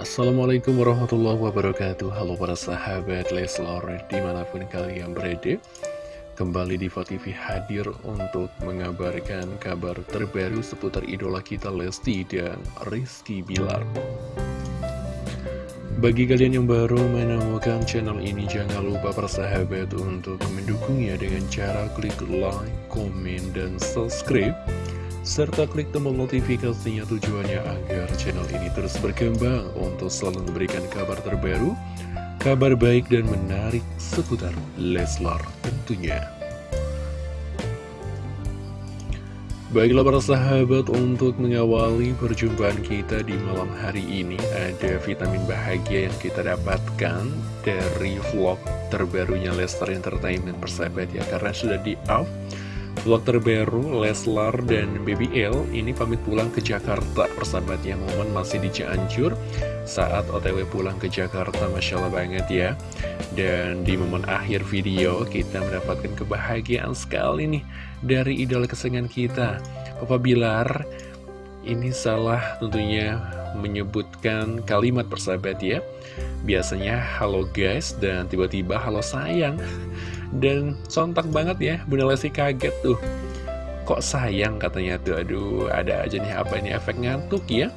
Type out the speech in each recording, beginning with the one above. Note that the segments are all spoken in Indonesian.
Assalamualaikum warahmatullahi wabarakatuh. Halo para sahabat Leslar di mana pun kalian berada Kembali di TV hadir untuk mengabarkan kabar terbaru seputar idola kita Lesti dan Rizky Bilar. Bagi kalian yang baru menemukan channel ini Jangan lupa para sahabat untuk mendukungnya dengan cara klik like, komen, dan subscribe serta klik tombol notifikasinya tujuannya agar channel ini terus berkembang untuk selalu memberikan kabar terbaru, kabar baik dan menarik seputar Leslar tentunya. Baiklah para sahabat, untuk mengawali perjumpaan kita di malam hari ini ada vitamin bahagia yang kita dapatkan dari vlog terbarunya Leslar Entertainment persahabat ya, karena sudah di-up Vlog terbaru Leslar dan BBL ini pamit pulang ke Jakarta. Persahabatnya momen masih di Cianjur. Saat otw pulang ke Jakarta Masya Allah banget ya. Dan di momen akhir video kita mendapatkan kebahagiaan sekali nih dari idola kesenangan kita. Papa Bilar ini salah tentunya menyebutkan kalimat persahabat ya. Biasanya halo guys dan tiba-tiba halo sayang dan sontak banget ya, Bunda Lesti kaget tuh. Kok sayang katanya tuh, aduh ada aja nih apa ini efek ngantuk ya.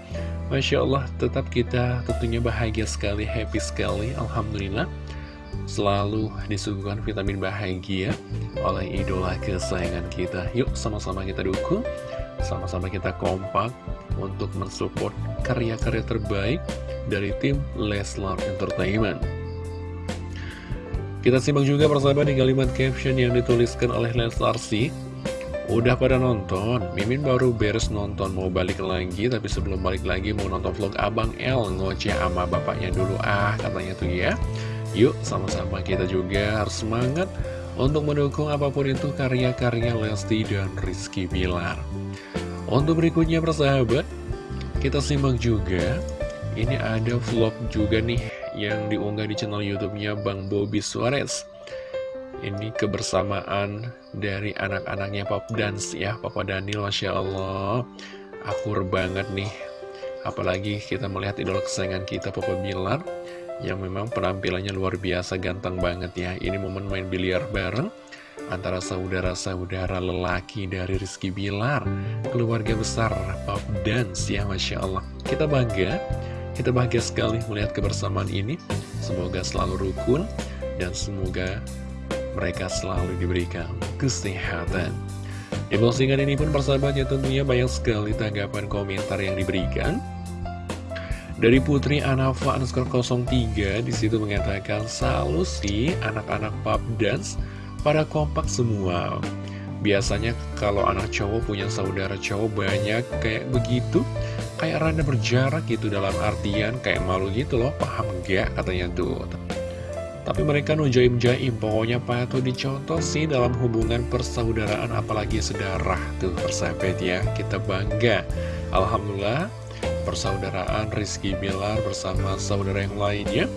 Masya Allah, tetap kita tentunya bahagia sekali, happy sekali, Alhamdulillah. Selalu disuguhkan vitamin bahagia oleh idola kesayangan kita. Yuk sama-sama kita dukung, sama-sama kita kompak untuk mensupport karya-karya terbaik dari tim Leslar Entertainment. Kita simak juga persahabat di kalimat caption yang dituliskan oleh Leslar. Udah pada nonton, Mimin baru beres nonton. Mau balik lagi Tapi sebelum balik lagi mau nonton vlog Abang L Ngoceh sama bapaknya dulu. Ah katanya tuh ya. Yuk sama-sama kita juga harus semangat Untuk mendukung apa pun itu karya-karya Lesti dan Rizky Bilar. Untuk berikutnya persahabat Kita simak juga. Ini ada vlog juga nih yang diunggah di channel YouTube-nya Bang Bobby Suarez. Ini kebersamaan dari anak-anaknya Pop Dance ya, Papa Daniel, Masya Allah. Akur banget nih. Apalagi kita melihat idola kesayangan kita, Papa Bilar, yang memang penampilannya luar biasa, ganteng banget ya. Ini momen main biliar bareng antara saudara-saudara lelaki dari Rizky Bilar, keluarga besar Pop Dance ya, Masya Allah. Kita bangga kita bahagia sekali melihat kebersamaan ini. Semoga selalu rukun dan semoga mereka selalu diberikan kesehatan. Di postingan ini pun persahabatnya tentunya banyak sekali tanggapan komentar yang diberikan. Dari Putri Anafa underscore 03 di situ mengatakan selalu sih anak-anak pub dance pada kompak semua. Biasanya kalau anak cowok punya saudara cowok banyak kayak begitu kayak rada berjarak gitu dalam artian kayak malu gitu loh, paham gak katanya tuh. Tapi mereka nujaim-jaim, pokoknya patut dicontoh sih dalam hubungan persaudaraan apalagi sedarah tuh persahabat ya, kita bangga. Alhamdulillah, persaudaraan Rizky Bilar bersama saudara yang lainnya,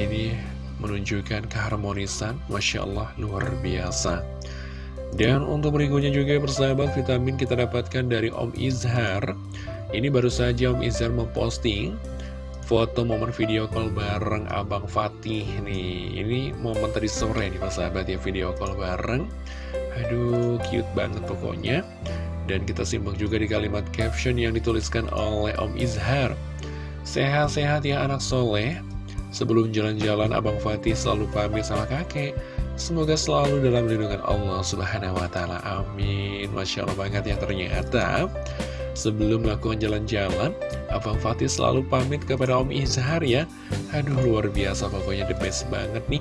ini menunjukkan keharmonisan, Masya Allah, luar biasa. Dan untuk berikutnya juga persahabat vitamin kita dapatkan dari Om Izhar ini baru saja Om Izar memposting foto momen video call bareng Abang Fatih nih. Ini momen tadi sore nih Pak sahabat ya video call bareng. Aduh, cute banget pokoknya. Dan kita simak juga di kalimat caption yang dituliskan oleh Om Izhar. Sehat-sehat ya anak soleh. Sebelum jalan-jalan Abang Fatih selalu pamit sama kakek. Semoga selalu dalam lindungan Allah Subhanahu wa Ta'ala. Amin. Masya Allah banget ya ternyata. Sebelum melakukan jalan-jalan, Abang Fatih selalu pamit kepada Om Izhar ya. Aduh, luar biasa pokoknya the best banget nih.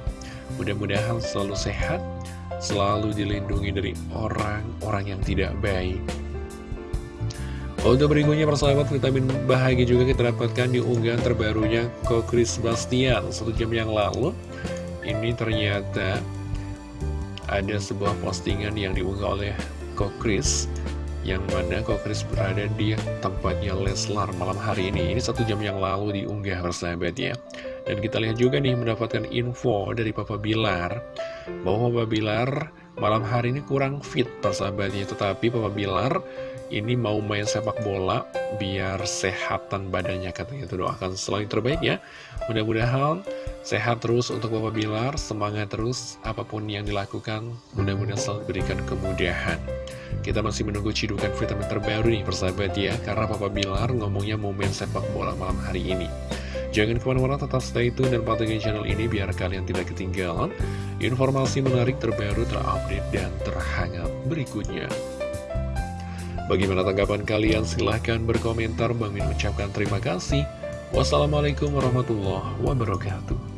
Mudah-mudahan selalu sehat, selalu dilindungi dari orang-orang yang tidak baik. Untuk berikutnya persahabat vitamin bahagia juga kita dapatkan di unggahan terbarunya Kokris Bastian satu jam yang lalu. Ini ternyata ada sebuah postingan yang diunggah oleh Kokris yang mana Chris berada di tempatnya Leslar malam hari ini. Ini satu jam yang lalu diunggah persahabat ya. Dan kita lihat juga nih mendapatkan info dari Papa Bilar bahwa Papa Bilar malam hari ini kurang fit persahabatnya. Tetapi Papa Bilar ini mau main sepak bola biar sehatan badannya katanya. Itu doakan selalu yang terbaik ya mudah-mudahan sehat terus untuk Bapak Bilar semangat terus apa pun yang dilakukan. Mudah-mudahan selalu diberikan kemudahan kita masih menunggu cidukan vitamin terbaru nih persahabat ya karena Papa Bilar ngomongnya main sepak bola malam hari ini jangan ke mana-mana tetap stay tune dan pantengin channel ini biar kalian tidak ketinggalan informasi menarik terbaru terupdate dan terhangat berikutnya Bagaimana tanggapan kalian? Silahkan berkomentar. Bang Min ucapkan terima kasih. Wassalamualaikum warahmatullahi wabarakatuh.